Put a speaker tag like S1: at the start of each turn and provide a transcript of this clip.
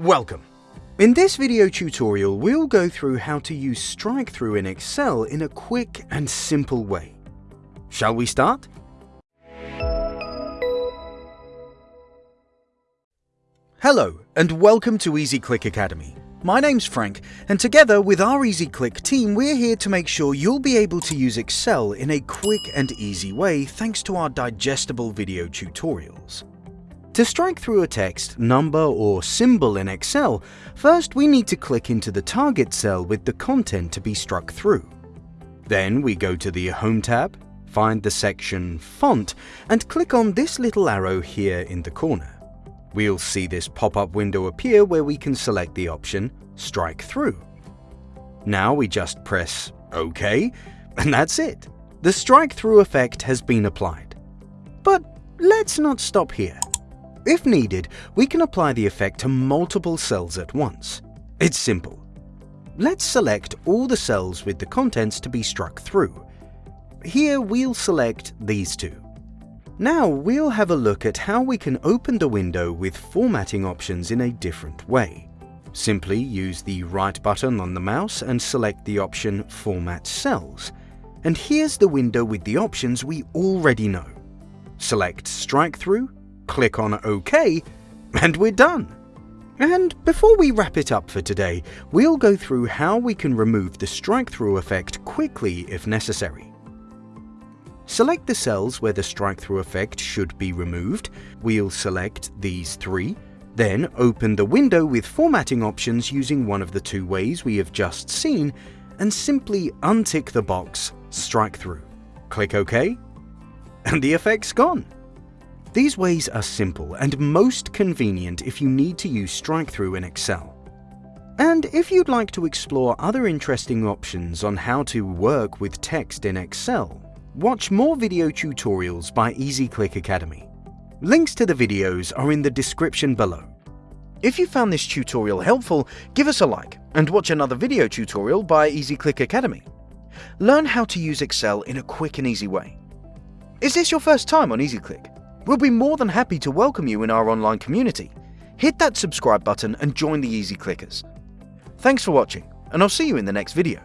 S1: Welcome! In this video tutorial, we'll go through how to use strike-through in Excel in a quick and simple way. Shall we start? Hello, and welcome to EasyClick Academy. My name's Frank, and together with our EasyClick team, we're here to make sure you'll be able to use Excel in a quick and easy way thanks to our digestible video tutorials. To strike through a text, number or symbol in Excel, first we need to click into the target cell with the content to be struck through. Then we go to the Home tab, find the section Font, and click on this little arrow here in the corner. We'll see this pop-up window appear where we can select the option Strike Through. Now we just press OK, and that's it. The strike-through effect has been applied. But let's not stop here. If needed, we can apply the effect to multiple cells at once. It's simple. Let's select all the cells with the contents to be struck through. Here we'll select these two. Now we'll have a look at how we can open the window with formatting options in a different way. Simply use the right button on the mouse and select the option Format Cells. And here's the window with the options we already know. Select Strike Through, click on OK, and we're done. And before we wrap it up for today, we'll go through how we can remove the strike-through effect quickly if necessary. Select the cells where the strike-through effect should be removed. We'll select these three. Then open the window with formatting options using one of the two ways we have just seen and simply untick the box Strike Through. Click OK and the effect's gone. These ways are simple and most convenient if you need to use strike-through in Excel. And if you'd like to explore other interesting options on how to work with text in Excel, Watch more video tutorials by EasyClick Academy. Links to the videos are in the description below. If you found this tutorial helpful, give us a like and watch another video tutorial by EasyClick Academy. Learn how to use Excel in a quick and easy way. Is this your first time on EasyClick? We'll be more than happy to welcome you in our online community. Hit that subscribe button and join the Easy Clickers. Thanks for watching, and I'll see you in the next video.